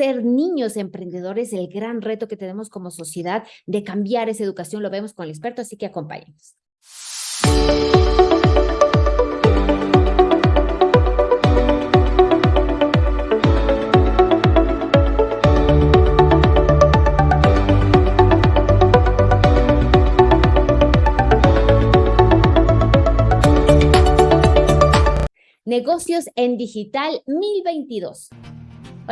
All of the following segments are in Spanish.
ser niños emprendedores, el gran reto que tenemos como sociedad de cambiar esa educación, lo vemos con el experto, así que acompáñenos. Negocios en Digital 1022.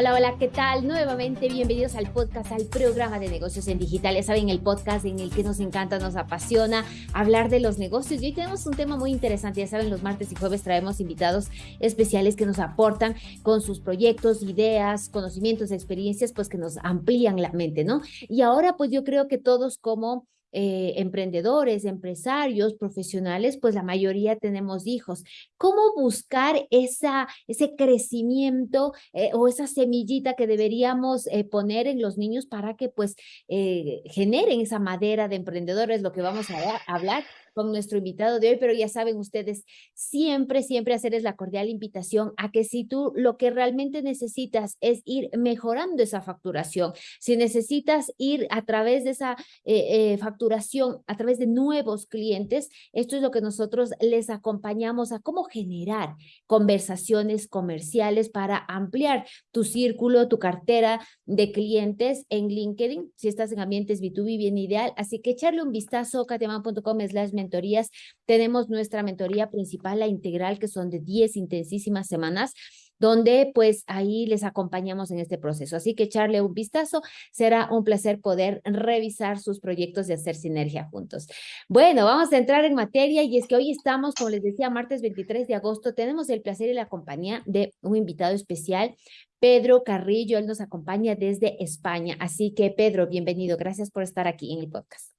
Hola, hola, ¿qué tal? Nuevamente bienvenidos al podcast, al programa de negocios en digital. Ya saben, el podcast en el que nos encanta, nos apasiona hablar de los negocios. Y hoy tenemos un tema muy interesante. Ya saben, los martes y jueves traemos invitados especiales que nos aportan con sus proyectos, ideas, conocimientos, experiencias, pues que nos amplían la mente, ¿no? Y ahora, pues yo creo que todos como eh, emprendedores, empresarios, profesionales, pues la mayoría tenemos hijos. ¿Cómo buscar esa, ese crecimiento eh, o esa semillita que deberíamos eh, poner en los niños para que pues generen esa madera de emprendedores, lo que vamos a hablar? Con nuestro invitado de hoy, pero ya saben ustedes, siempre, siempre hacerles la cordial invitación a que si tú lo que realmente necesitas es ir mejorando esa facturación, si necesitas ir a través de esa eh, eh, facturación, a través de nuevos clientes, esto es lo que nosotros les acompañamos a cómo generar conversaciones comerciales para ampliar tu círculo, tu cartera de clientes en LinkedIn, si estás en ambientes B2B bien ideal, así que echarle un vistazo, katiaman.com slash mentorías. Tenemos nuestra mentoría principal, la integral, que son de 10 intensísimas semanas donde pues ahí les acompañamos en este proceso. Así que echarle un vistazo, será un placer poder revisar sus proyectos y hacer sinergia juntos. Bueno, vamos a entrar en materia y es que hoy estamos, como les decía, martes 23 de agosto, tenemos el placer y la compañía de un invitado especial, Pedro Carrillo, él nos acompaña desde España. Así que Pedro, bienvenido, gracias por estar aquí en el podcast.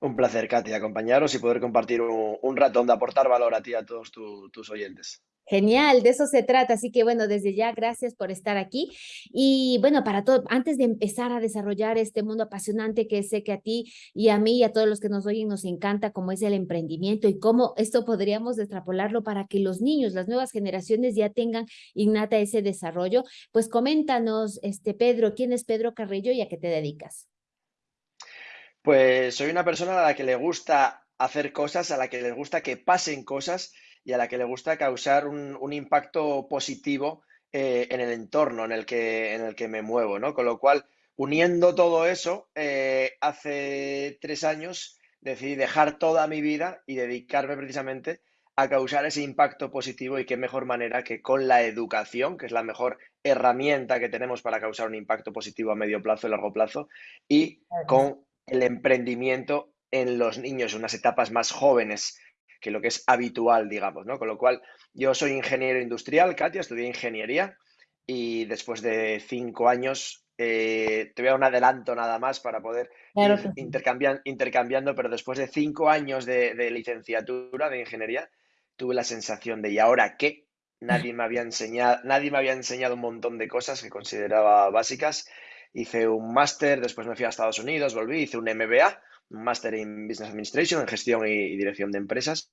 Un placer, Katy, acompañaros y poder compartir un, rato donde aportar valor a ti y a todos tus oyentes. Genial, de eso se trata. Así que bueno, desde ya, gracias por estar aquí. Y bueno, para todo, antes de empezar a desarrollar este mundo apasionante que sé que a ti y a mí y a todos los que nos oyen nos encanta, como es el emprendimiento y cómo esto podríamos extrapolarlo para que los niños, las nuevas generaciones ya tengan innata ese desarrollo. Pues coméntanos, este Pedro, ¿quién es Pedro Carrillo y a qué te dedicas? Pues soy una persona a la que le gusta hacer cosas, a la que le gusta que pasen cosas y a la que le gusta causar un, impacto positivo eh, en el entorno en el, que, en el que me muevo, ¿no? Con lo cual, uniendo todo eso, eh, hace tres años decidí dejar toda mi vida y dedicarme precisamente a causar ese impacto positivo y qué mejor manera que con la educación, que es la mejor herramienta que tenemos para causar un impacto positivo a medio plazo y largo plazo, y con el emprendimiento en los niños, unas etapas más jóvenes que lo que es habitual, digamos, ¿no? Con lo cual, yo soy ingeniero industrial, Katia, estudié ingeniería y después de cinco años, eh, te voy a dar un adelanto nada más para poder ir intercambiando, pero después de cinco años de, de, licenciatura de ingeniería, tuve la sensación de, ¿y ahora qué? Nadie me había enseñado, nadie me había enseñado un montón de cosas que consideraba básicas hice un máster, después me fui a Estados Unidos, volví, hice un MBA, un máster en Business Administration, en gestión y, dirección de empresas.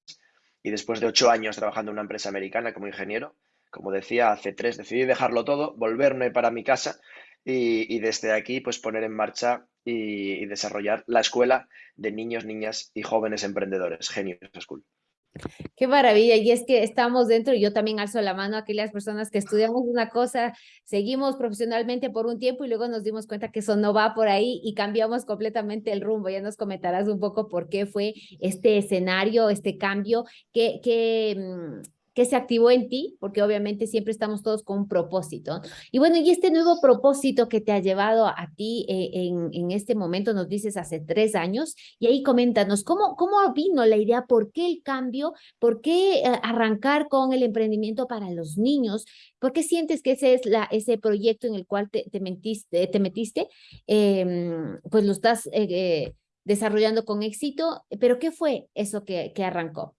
Y después de ocho años trabajando en una empresa americana como ingeniero, como decía, hace tres decidí dejarlo todo, volverme para mi casa y, desde aquí pues poner en marcha y, y, desarrollar la escuela de niños, niñas y jóvenes emprendedores, Genius School. Qué maravilla, y es que estamos dentro, y yo también alzo la mano a aquellas personas que estudiamos una cosa, seguimos profesionalmente por un tiempo y luego nos dimos cuenta que eso no va por ahí y cambiamos completamente el rumbo. Ya nos comentarás un poco por qué fue este escenario, este cambio, que, que mm, ¿Qué se activó en ti? Porque obviamente siempre estamos todos con un propósito. Y bueno, y este nuevo propósito que te ha llevado a, ti eh, en, en, este momento, nos dices hace tres años, y ahí coméntanos, ¿cómo, cómo vino la idea? ¿Por qué el cambio? ¿Por qué eh, arrancar con el emprendimiento para los niños? ¿Por qué sientes que ese es la, ese proyecto en el cual te, te, te metiste? Em, pues lo estás eh, desarrollando con éxito, pero ¿qué fue eso que, que arrancó?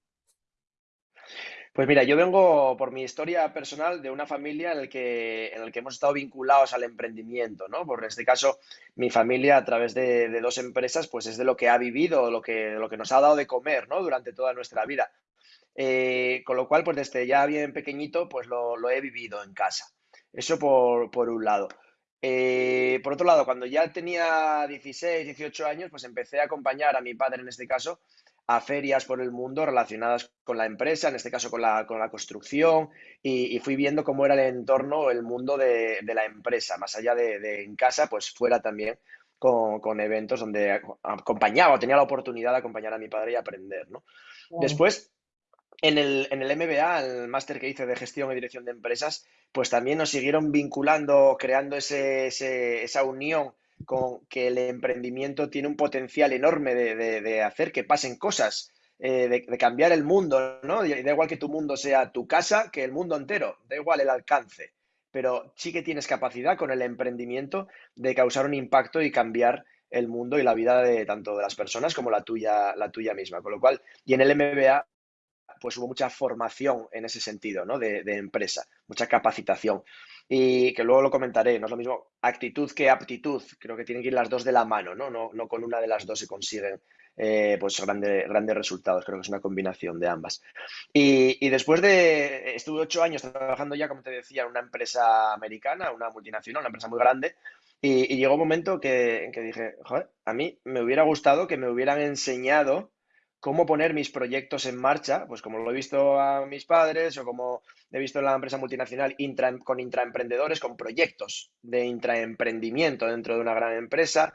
Pues mira, yo vengo por mi historia personal de una familia en la que, en el que hemos estado vinculados al emprendimiento, ¿no? Por este caso, mi familia a través de, dos empresas, pues es de lo que ha vivido, lo que, lo que nos ha dado de comer, ¿no? Durante toda nuestra vida. Eh, con lo cual, pues desde ya bien pequeñito, pues lo, he vivido en casa. Eso por, por un lado. Eh, por otro lado, cuando ya tenía 16, 18 años, pues empecé a acompañar a mi padre, en este caso, a ferias por el mundo relacionadas con la empresa, en este caso con la, con la construcción, y, fui viendo cómo era el entorno, el mundo de, la empresa, más allá de, en casa, pues fuera también con, eventos donde acompañaba o tenía la oportunidad de acompañar a mi padre y aprender, ¿no? Después, en el, en el MBA, el máster que hice de gestión y dirección de empresas, pues también nos siguieron vinculando, creando ese, esa unión con que el emprendimiento tiene un potencial enorme de, hacer que pasen cosas, eh, de, cambiar el mundo, ¿no? da igual que tu mundo sea tu casa, que el mundo entero, da igual el alcance, pero sí que tienes capacidad con el emprendimiento de causar un impacto y cambiar el mundo y la vida de tanto de las personas como la tuya, la tuya misma. Con lo cual, y en el MBA pues hubo mucha formación en ese sentido, ¿no? De, empresa, mucha capacitación. Y que luego lo comentaré, no es lo mismo actitud que aptitud, creo que tienen que ir las dos de la mano, ¿no? No, no con una de las dos se consiguen eh, pues grandes resultados, creo que es una combinación de ambas. Y, después de, estuve ocho años trabajando ya, como te decía, en una empresa americana, una multinacional, una empresa muy grande, y, llegó un momento que, que dije, a mí me hubiera gustado que me hubieran enseñado cómo poner mis proyectos en marcha, pues como lo he visto a mis padres o como he visto en la empresa multinacional con intraemprendedores, con proyectos de intraemprendimiento dentro de una gran empresa.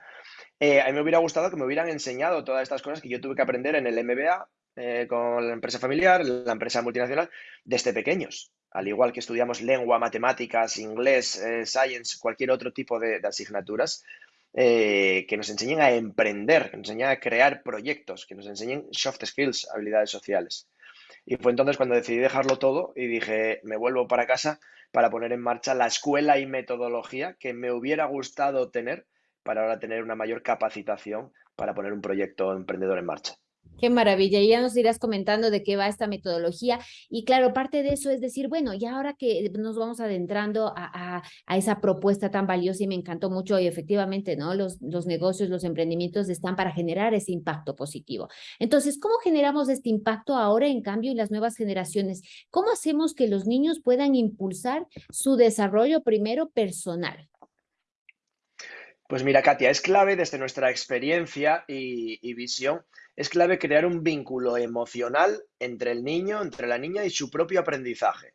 Eh, a mí me hubiera gustado que me hubieran enseñado todas estas cosas que yo tuve que aprender en el MBA, eh, con la empresa familiar, la empresa multinacional, desde pequeños. Al igual que estudiamos lengua, matemáticas, inglés, eh, science, cualquier otro tipo de asignaturas, eh, que nos enseñen a emprender, que nos enseñen a crear proyectos, que nos enseñen soft skills, habilidades sociales. Y fue entonces cuando decidí dejarlo todo y dije, me vuelvo para casa para poner en marcha la escuela y metodología que me hubiera gustado tener para ahora tener una mayor capacitación para poner un proyecto emprendedor en marcha. Qué maravilla, ya nos irás comentando de qué va esta metodología. Y claro, parte de eso es decir, bueno, ya ahora que nos vamos adentrando a, esa propuesta tan valiosa y me encantó mucho y efectivamente, ¿no? Los, los negocios, los emprendimientos están para generar ese impacto positivo. Entonces, ¿cómo generamos este impacto ahora, en cambio, en las nuevas generaciones? ¿Cómo hacemos que los niños puedan impulsar su desarrollo primero personal? Pues mira, Katia, es clave desde nuestra experiencia y, y visión es clave crear un vínculo emocional entre el niño, entre la niña y su propio aprendizaje.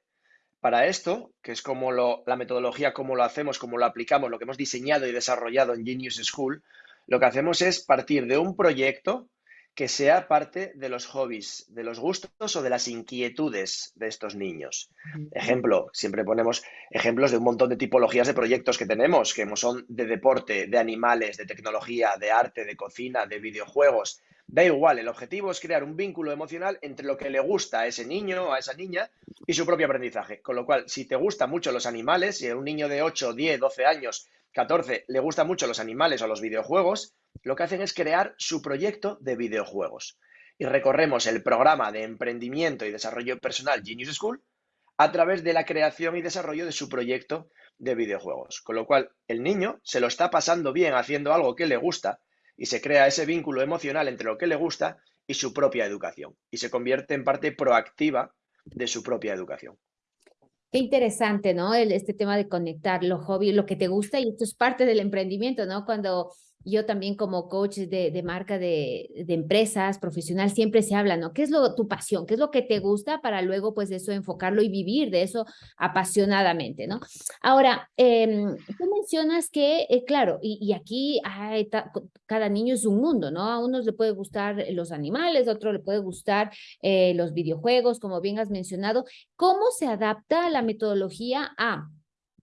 Para esto, que es como la metodología, cómo lo hacemos, cómo lo aplicamos, lo que hemos diseñado y desarrollado en Genius School, lo que hacemos es partir de un proyecto que sea parte de los hobbies, de los gustos o de las inquietudes de estos niños. Ejemplo, siempre ponemos ejemplos de un montón de tipologías de proyectos que tenemos, que son de deporte, de animales, de tecnología, de arte, de cocina, de videojuegos, Da igual, el objetivo es crear un vínculo emocional entre lo que le gusta a ese niño o a esa niña y su propio aprendizaje. Con lo cual, si te gustan mucho los animales, si a un niño de 8, 10, 12 años, 14 le gustan mucho los animales o los videojuegos, lo que hacen es crear su proyecto de videojuegos. Y recorremos el programa de emprendimiento y desarrollo personal Genius School a través de la creación y desarrollo de su proyecto de videojuegos. Con lo cual, el niño se lo está pasando bien haciendo algo que le gusta y se crea ese vínculo emocional entre lo que le gusta y su propia educación y se convierte en parte proactiva de su propia educación. Qué interesante, ¿no? El, este tema de conectar lo hobby, lo que te gusta y esto es parte del emprendimiento, ¿no? Cuando yo también como coach de, marca de, empresas profesional siempre se habla, ¿no? ¿Qué es lo, tu pasión? ¿Qué es lo que te gusta para luego pues eso enfocarlo y vivir de eso apasionadamente, ¿no? Ahora, em, tú mencionas que, eh, claro, y, aquí cada niño es un mundo, ¿no? A unos le puede gustar los animales, a otro le puede gustar eh, los videojuegos, como bien has mencionado. ¿Cómo se adapta la metodología a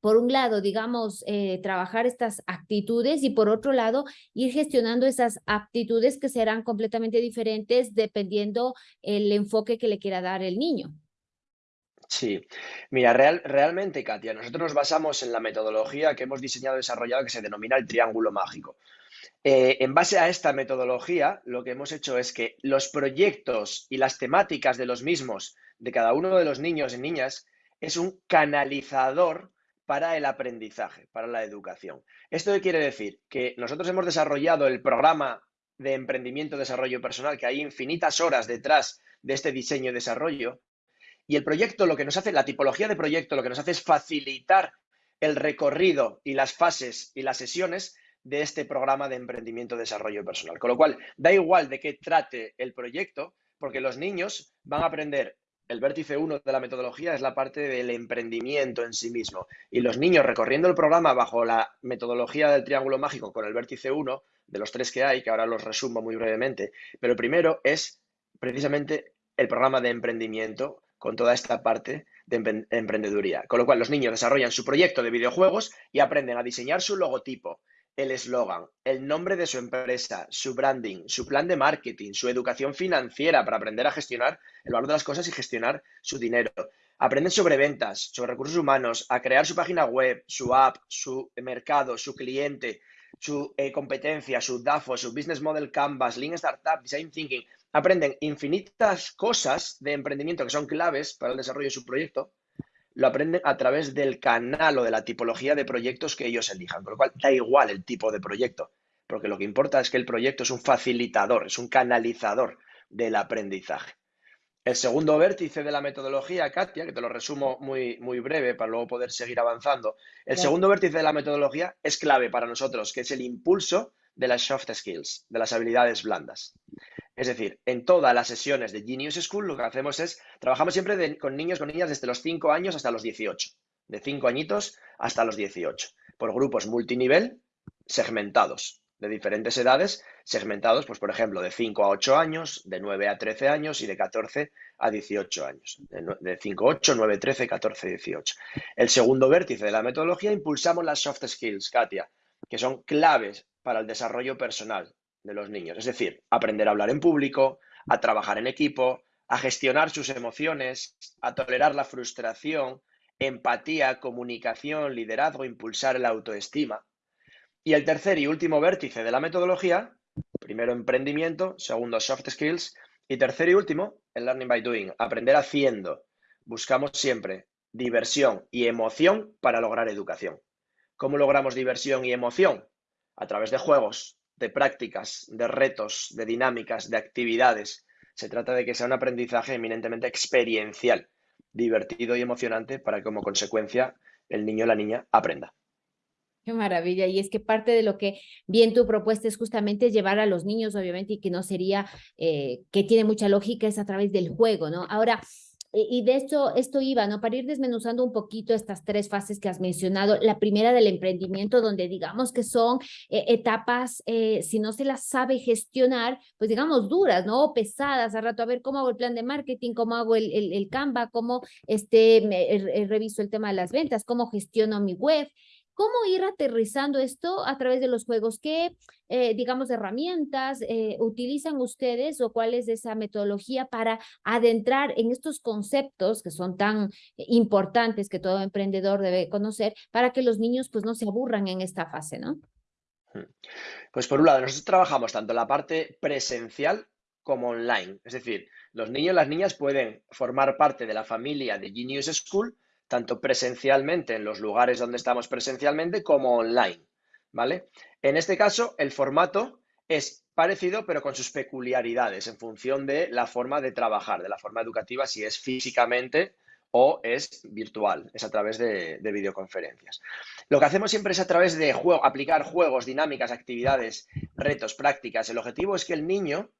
por un lado, digamos, eh, trabajar estas actitudes y por otro lado, ir gestionando esas aptitudes que serán completamente diferentes dependiendo el enfoque que le quiera dar el niño. Sí, mira, real, realmente, Katia, nosotros nos basamos en la metodología que hemos diseñado y desarrollado que se denomina el triángulo mágico. Eh, en base a esta metodología, lo que hemos hecho es que los proyectos y las temáticas de los mismos, de cada uno de los niños y niñas, es un canalizador para el aprendizaje, para la educación. ¿Esto qué quiere decir? Que nosotros hemos desarrollado el programa de emprendimiento desarrollo personal, que hay infinitas horas detrás de este diseño y desarrollo, y el proyecto lo que nos hace, la tipología de proyecto lo que nos hace es facilitar el recorrido y las fases y las sesiones de este programa de emprendimiento desarrollo personal. Con lo cual, da igual de qué trate el proyecto, porque los niños van a aprender el vértice 1 de la metodología es la parte del emprendimiento en sí mismo. Y los niños recorriendo el programa bajo la metodología del triángulo mágico con el vértice 1, de los tres que hay, que ahora los resumo muy brevemente, pero el primero es precisamente el programa de emprendimiento con toda esta parte de emprendeduría. Con lo cual los niños desarrollan su proyecto de videojuegos y aprenden a diseñar su logotipo, el eslogan, el nombre de su empresa, su branding, su plan de marketing, su educación financiera para aprender a gestionar el valor de las cosas y gestionar su dinero. Aprenden sobre ventas, sobre recursos humanos, a crear su página web, su app, su mercado, su cliente, su eh, competencia, su DAFO, su Business Model Canvas, Lean Startup, Design Thinking. Aprenden infinitas cosas de emprendimiento que son claves para el desarrollo de su proyecto lo aprenden a través del canal o de la tipología de proyectos que ellos elijan, con lo cual da igual el tipo de proyecto, porque lo que importa es que el proyecto es un facilitador, es un canalizador del aprendizaje. El segundo vértice de la metodología, Katia, que te lo resumo muy, muy breve para luego poder seguir avanzando, el segundo vértice de la metodología es clave para nosotros, que es el impulso de las soft skills, de las habilidades blandas. Es decir, en todas las sesiones de Genius School lo que hacemos es, trabajamos siempre con niños, con niñas desde los 5 años hasta los 18, de 5 añitos hasta los 18, por grupos multinivel segmentados, de diferentes edades, segmentados, pues por ejemplo, de 5 a 8 años, de 9 a 13 años y de 14 a 18 años. De 5 a 8, 9, 13, 14, 18. El segundo vértice de la metodología impulsamos las soft skills, Katia, que son claves para el desarrollo personal, de los niños. Es decir, aprender a hablar en público, a trabajar en equipo, a gestionar sus emociones, a tolerar la frustración, empatía, comunicación, liderazgo, impulsar la autoestima. Y el tercer y último vértice de la metodología, primero emprendimiento, segundo soft skills y tercer y último, el learning by doing, aprender haciendo. Buscamos siempre diversión y emoción para lograr educación. ¿Cómo logramos diversión y emoción? A través de juegos, de prácticas, de retos, de dinámicas, de actividades. Se trata de que sea un aprendizaje eminentemente experiencial, divertido y emocionante para que como consecuencia el niño o la niña aprenda. Qué maravilla. Y es que parte de lo que bien tu propuesta es justamente llevar a los niños, obviamente, y que no sería, eh, que tiene mucha lógica, es a través del juego, ¿no? Ahora, y de esto, esto iba, ¿no? Para ir desmenuzando un poquito estas tres fases que has mencionado. La primera del emprendimiento, donde digamos que son eh, etapas, eh, si no se las sabe gestionar, pues digamos duras, ¿no? Pesadas. A rato, a ver cómo hago el plan de marketing, cómo hago el, el, el Canva, cómo este, reviso el tema de las ventas, cómo gestiono mi web. ¿Cómo ir aterrizando esto a través de los juegos? ¿Qué, eh, digamos, herramientas eh, utilizan ustedes o cuál es esa metodología para adentrar en estos conceptos que son tan importantes que todo emprendedor debe conocer para que los niños pues no se aburran en esta fase, ¿no? Hmm. Pues por un lado, nosotros trabajamos tanto la parte presencial como online. Es decir, los niños y las niñas pueden formar parte de la familia de Genius School tanto presencialmente en los lugares donde estamos presencialmente como online, ¿vale? En este caso, el formato es parecido, pero con sus peculiaridades en función de la forma de trabajar, de la forma educativa, si es físicamente o es virtual, es a través de, videoconferencias. Lo que hacemos siempre es a través de juego, aplicar juegos, dinámicas, actividades, retos, prácticas. El objetivo es que el niño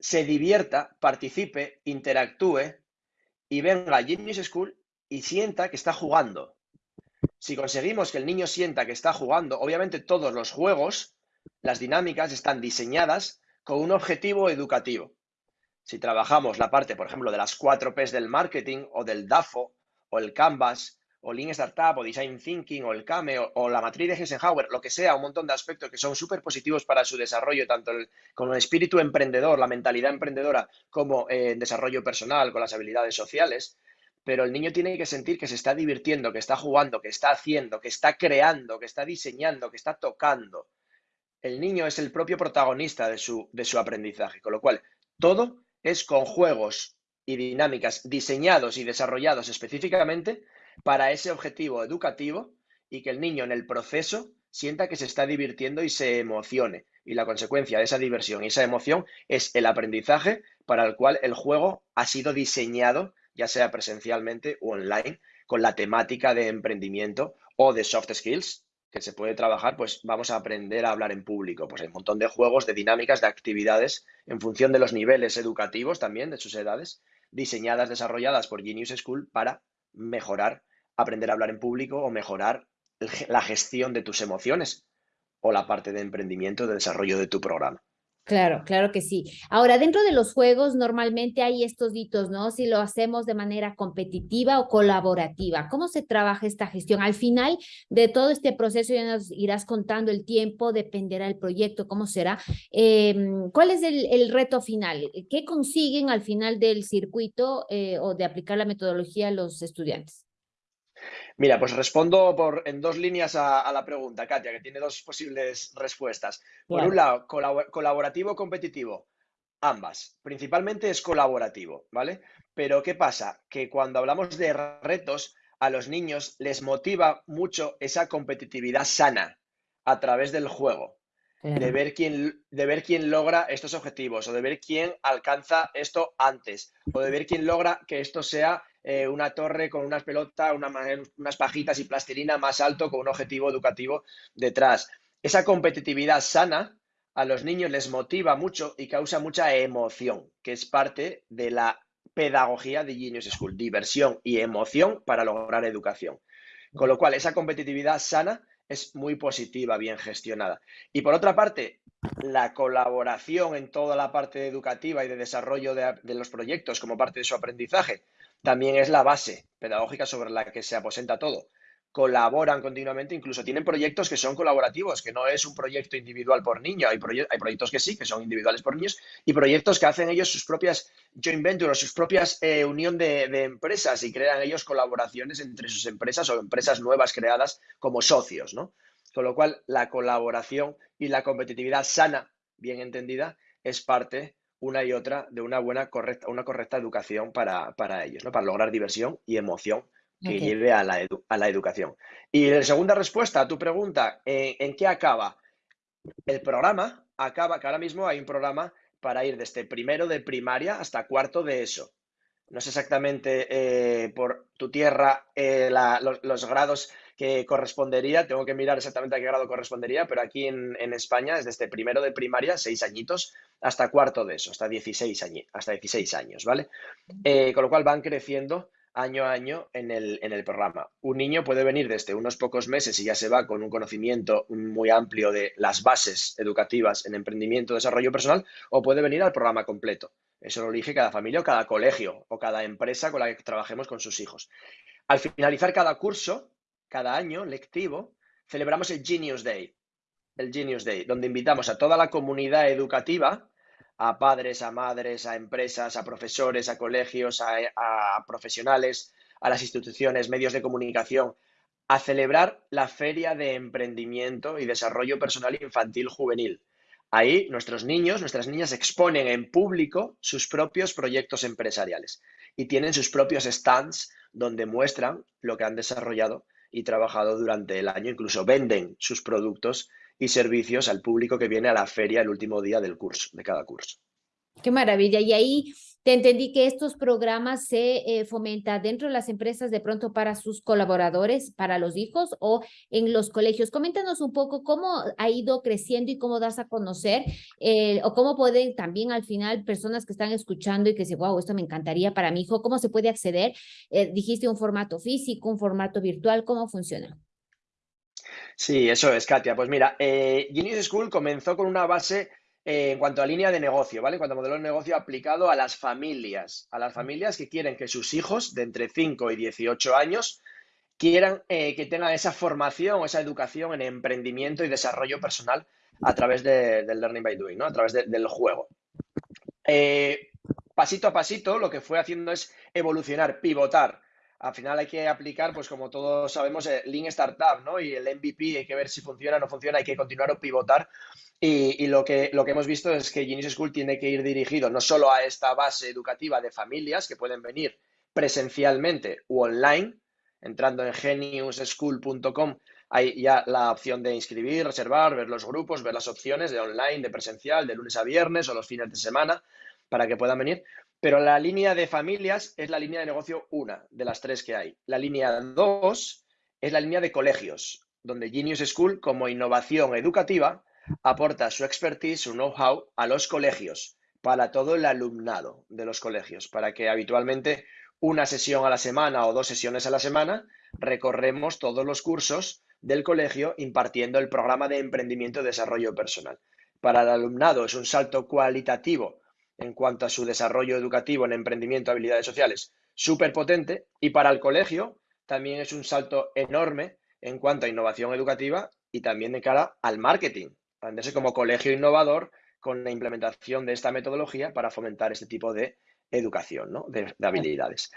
se divierta, participe, interactúe y venga a Genius School y sienta que está jugando. Si conseguimos que el niño sienta que está jugando, obviamente todos los juegos, las dinámicas están diseñadas con un objetivo educativo. Si trabajamos la parte, por ejemplo, de las cuatro P's del marketing o del DAFO o el Canvas o Lean Startup o Design Thinking o el CAME o, la matriz de Eisenhower, lo que sea, un montón de aspectos que son súper positivos para su desarrollo, tanto con el espíritu emprendedor, la mentalidad emprendedora, como en eh, desarrollo personal, con las habilidades sociales, pero el niño tiene que sentir que se está divirtiendo, que está jugando, que está haciendo, que está creando, que está diseñando, que está tocando. El niño es el propio protagonista de su, de su aprendizaje, con lo cual todo es con juegos y dinámicas diseñados y desarrollados específicamente para ese objetivo educativo y que el niño en el proceso sienta que se está divirtiendo y se emocione. Y la consecuencia de esa diversión y esa emoción es el aprendizaje para el cual el juego ha sido diseñado ya sea presencialmente o online, con la temática de emprendimiento o de soft skills, que se puede trabajar, pues vamos a aprender a hablar en público. Pues hay un montón de juegos, de dinámicas, de actividades en función de los niveles educativos también, de sus edades, diseñadas, desarrolladas por Genius School para mejorar, aprender a hablar en público o mejorar la gestión de tus emociones o la parte de emprendimiento, de desarrollo de tu programa. Claro, claro que sí. Ahora, dentro de los juegos normalmente hay estos hitos, ¿no? Si lo hacemos de manera competitiva o colaborativa, ¿cómo se trabaja esta gestión? Al final de todo este proceso ya nos irás contando el tiempo, dependerá el proyecto, cómo será. Em, ¿Cuál es el, reto final? ¿Qué consiguen al final del circuito eh, o de aplicar la metodología a los estudiantes? Mira, pues respondo por, en dos líneas a, la pregunta, Katia, que tiene dos posibles respuestas. Por un lado, colaborativo competitivo. Ambas. Principalmente es colaborativo, ¿vale? Pero ¿qué pasa? Que cuando hablamos de retos, a los niños les motiva mucho esa competitividad sana a través del juego. De ver, quién, de ver quién logra estos objetivos o de ver quién alcanza esto antes o de ver quién logra que esto sea eh, una torre con unas pelotas, unas pajitas y plastilina más alto con un objetivo educativo detrás. Esa competitividad sana a los niños les motiva mucho y causa mucha emoción, que es parte de la pedagogía de Genius School, diversión y emoción para lograr educación. Con lo cual, esa competitividad sana es muy positiva, bien gestionada. Y por otra parte, la colaboración en toda la parte educativa y de desarrollo de los proyectos como parte de su aprendizaje también es la base pedagógica sobre la que se aposenta todo. Colaboran continuamente, incluso tienen proyectos que son colaborativos, que no es un proyecto individual por niño, hay, hay proyectos que sí, que son individuales por niños, y proyectos que hacen ellos sus propias joint ventures, sus propias eh, unión de, de empresas y crean ellos colaboraciones entre sus empresas o empresas nuevas creadas como socios, ¿no? Con lo cual, la colaboración y la competitividad sana, bien entendida, es parte una y otra de una buena, correcta, una correcta educación para, ellos, ¿no? Para lograr diversión y emoción que lleve a la, a la educación. Y la segunda respuesta a tu pregunta, ¿en, ¿en qué acaba? El programa acaba, que ahora mismo hay un programa para ir desde primero de primaria hasta cuarto de eso. No sé exactamente eh, por tu tierra eh, los, grados que correspondería, tengo que mirar exactamente a qué grado correspondería, pero aquí en, España es desde primero de primaria, seis añitos, hasta cuarto de eso, hasta 16 años, hasta 16 años ¿vale? Eh, con lo cual van creciendo año a año en el, en el programa. Un niño puede venir desde unos pocos meses y ya se va con un conocimiento muy amplio de las bases educativas en emprendimiento, desarrollo personal, o puede venir al programa completo. Eso lo elige cada familia o cada colegio o cada empresa con la que trabajemos con sus hijos. Al finalizar cada curso, cada año lectivo, celebramos el Genius Day. El Genius Day, donde invitamos a toda la comunidad educativa, a padres, a madres, a empresas, a profesores, a colegios, a, a profesionales, a las instituciones, medios de comunicación, a celebrar la Feria de Emprendimiento y Desarrollo Personal Infantil Juvenil Ahí nuestros niños, nuestras niñas exponen en público sus propios proyectos empresariales y tienen sus propios stands donde muestran lo que han desarrollado y trabajado durante el año. Incluso venden sus productos y servicios al público que viene a la feria el último día del curso, de cada curso. Qué maravilla. Y ahí te entendí que estos programas se eh, fomentan dentro de las empresas de pronto para sus colaboradores, para los hijos o en los colegios. Coméntanos un poco cómo ha ido creciendo y cómo das a conocer eh, o cómo pueden también al final personas que están escuchando y que dicen, wow, esto me encantaría para mi hijo, ¿cómo se puede acceder? Eh, dijiste un formato físico, un formato virtual, ¿cómo funciona? Sí, eso es, Katia. Pues mira, Genius School comenzó con una base eh, en cuanto a línea de negocio, ¿vale? En cuanto a modelo de negocio aplicado a las familias, a las familias que quieren que sus hijos de entre 5 y 18 años quieran eh, que tengan esa formación esa educación en emprendimiento y desarrollo personal a través del learning by doing, ¿no? A través del juego. Eh, pasito a pasito, lo que fue haciendo es evolucionar, pivotar. Al final hay que aplicar, pues como todos sabemos, el Lean Startup, ¿no? Y el MVP, hay que ver si funciona o no funciona, hay que continuar o pivotar y, lo, que, lo que hemos visto es que Genius School tiene que ir dirigido no solo a esta base educativa de familias que pueden venir presencialmente u online, entrando en geniusschool.com, hay ya la opción de inscribir, reservar, ver los grupos, ver las opciones de online, de presencial, de lunes a viernes o los fines de semana para que puedan venir. Pero la línea de familias es la línea de negocio una de las tres que hay. La línea dos es la línea de colegios, donde Genius School, como innovación educativa, aporta su expertise, su know-how a los colegios, para todo el alumnado de los colegios, para que habitualmente una sesión a la semana o dos sesiones a la semana recorremos todos los cursos del colegio impartiendo el programa de emprendimiento y desarrollo personal. Para el alumnado es un salto cualitativo en cuanto a su desarrollo educativo en emprendimiento y habilidades sociales súper potente y para el colegio también es un salto enorme en cuanto a innovación educativa y también de cara al marketing, venderse como colegio innovador con la implementación de esta metodología para fomentar este tipo de educación, ¿no? de, habilidades.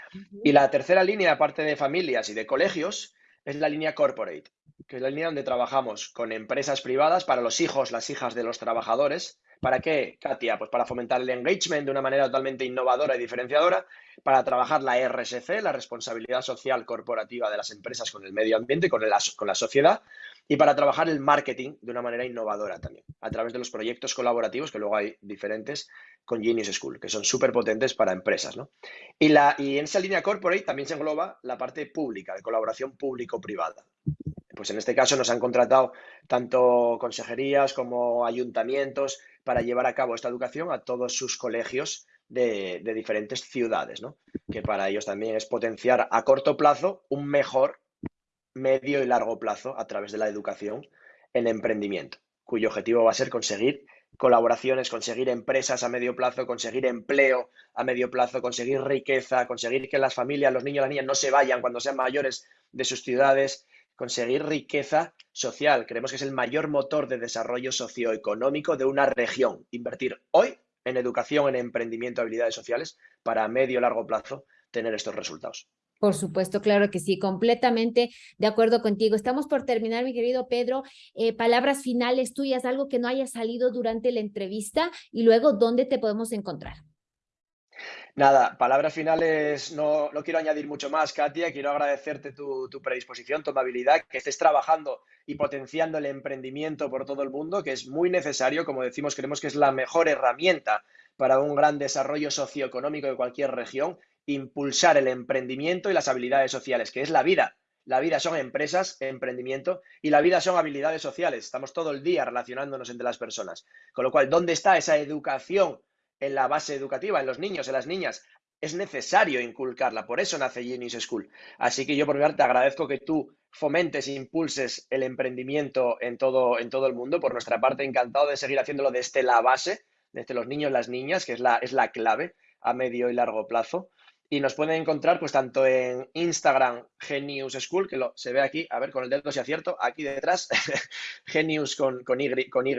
Y la tercera línea, aparte de familias y de colegios, es la línea corporate, que es la línea donde trabajamos con empresas privadas para los hijos, las hijas de los trabajadores. ¿Para qué, Katia? Pues para fomentar el engagement de una manera totalmente innovadora y diferenciadora, para trabajar la RSC, la responsabilidad social corporativa de las empresas con el medio ambiente, con, la sociedad, y para trabajar el marketing de una manera innovadora también, a través de los proyectos colaborativos, que luego hay diferentes con Genius School, que son súper potentes para empresas. ¿no? Y en esa línea corporate también se engloba la parte pública, de colaboración público-privada. Pues en este caso nos han contratado tanto consejerías como ayuntamientos para llevar a cabo esta educación a todos sus colegios de, diferentes ciudades, ¿no? que para ellos también es potenciar a corto plazo un mejor medio y largo plazo a través de la educación en emprendimiento, cuyo objetivo va a ser conseguir colaboraciones, conseguir empresas a medio plazo, conseguir empleo a medio plazo, conseguir riqueza, conseguir que las familias, los niños, las niñas no se vayan cuando sean mayores de sus ciudades, conseguir riqueza social. Creemos que es el mayor motor de desarrollo socioeconómico de una región. Invertir hoy en educación, en emprendimiento, habilidades sociales, para a medio y largo plazo tener estos resultados. Por supuesto, claro que sí, completamente de acuerdo contigo. Estamos por terminar, mi querido Pedro. Eh, palabras finales tuyas, algo que no haya salido durante la entrevista y luego, ¿dónde te podemos encontrar? Nada, palabras finales, no, no quiero añadir mucho más, Katia. Quiero agradecerte tu, tu, predisposición, tu amabilidad, que estés trabajando y potenciando el emprendimiento por todo el mundo, que es muy necesario. Como decimos, creemos que es la mejor herramienta para un gran desarrollo socioeconómico de cualquier región impulsar el emprendimiento y las habilidades sociales, que es la vida. La vida son empresas, emprendimiento y la vida son habilidades sociales. Estamos todo el día relacionándonos entre las personas. Con lo cual, ¿dónde está esa educación en la base educativa, en los niños, en las niñas? Es necesario inculcarla, por eso nace Genius School. Así que yo por mi parte te agradezco que tú fomentes e impulses el emprendimiento en todo, en todo el mundo. Por nuestra parte, encantado de seguir haciéndolo desde la base, desde los niños las niñas, que es la, es la clave a medio y largo plazo. Y nos pueden encontrar pues tanto en Instagram Genius School, que lo, se ve aquí, a ver con el dedo si acierto, aquí detrás, Genius con, con, y, con Y,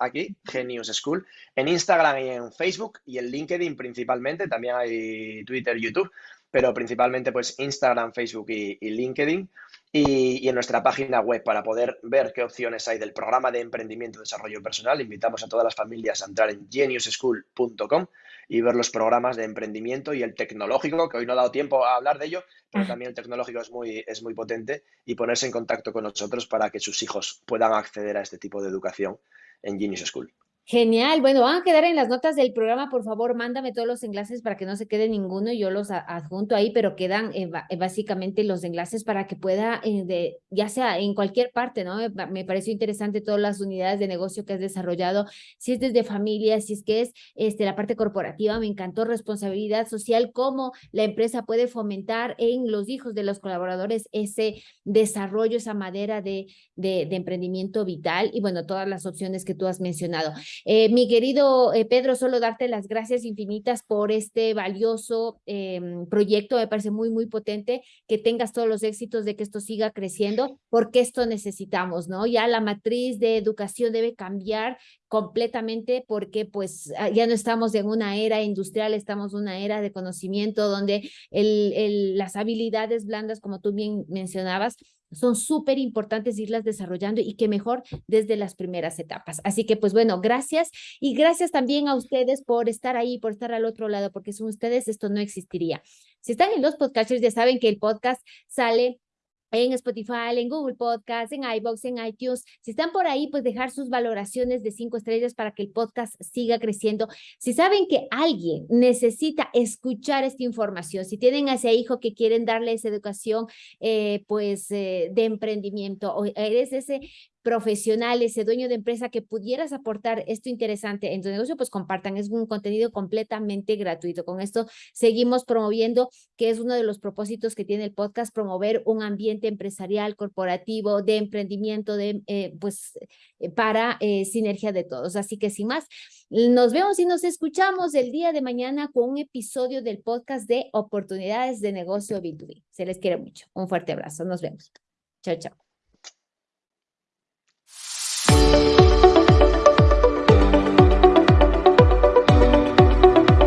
aquí, Genius School, en Instagram y en Facebook y en LinkedIn principalmente, también hay Twitter, YouTube, pero principalmente pues Instagram, Facebook y, y LinkedIn. Y, y, en nuestra página web para poder ver qué opciones hay del programa de emprendimiento y desarrollo personal. Invitamos a todas las familias a entrar en geniusschool.com y ver los programas de emprendimiento y el tecnológico, que hoy no he dado tiempo a hablar de ello, pero también el tecnológico es muy, es muy potente y ponerse en contacto con nosotros para que sus hijos puedan acceder a este tipo de educación en Genius School. Genial. Bueno, van a quedar en las notas del programa. Por favor, mándame todos los enlaces para que no se quede ninguno. Yo los adjunto ahí, pero quedan eh, eh, básicamente los enlaces para que pueda, eh, ya sea en cualquier parte, ¿no? Me, pareció interesante todas las unidades de negocio que has desarrollado. Si es desde familia, si es que es este, la parte corporativa, me encantó responsabilidad social, cómo la empresa puede fomentar en los hijos de los colaboradores ese desarrollo, esa madera de, de, de emprendimiento vital y bueno, todas las opciones que tú has mencionado. Eh, mi querido eh, Pedro, solo darte las gracias infinitas por este valioso em, proyecto, me parece muy, muy potente, que tengas todos los éxitos de que esto siga creciendo, porque esto necesitamos, ¿no? Ya la matriz de educación debe cambiar completamente porque pues ah, ya no estamos en una era industrial, estamos en una era de conocimiento donde las habilidades blandas, como tú bien mencionabas, son súper importantes irlas desarrollando y que mejor desde las primeras etapas. Así que pues bueno, gracias y gracias también a ustedes por estar ahí, por estar al otro lado, porque sin ustedes esto no existiría. Si están en los podcasts ya saben que el podcast sale en Spotify, en Google Podcast, en iBox, en iTunes. Si están por ahí, pues dejar sus valoraciones de cinco estrellas para que el podcast siga creciendo. Si saben que alguien necesita escuchar esta información, si tienen a ese hijo que quieren darle esa educación, eh, pues eh, de emprendimiento, o eres ese profesional, ese dueño de empresa que pudieras aportar esto interesante en tu negocio, pues compartan. Es un contenido completamente gratuito. Con esto seguimos promoviendo, que es uno de los propósitos que tiene el podcast, promover un ambiente empresarial, corporativo, de emprendimiento, de, eh, pues, eh, para eh, sinergia de todos. Así que sin más, nos vemos y nos escuchamos el día de mañana con un episodio del podcast de oportunidades de negocio B2B. Se les quiere mucho. Un fuerte abrazo. Nos vemos. Chao, chao.